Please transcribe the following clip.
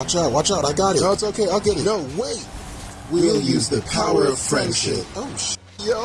Watch out, watch out, I got it. No, it's okay, I'll get it. No, wait. We'll use the power of friendship. Oh, sh- yo.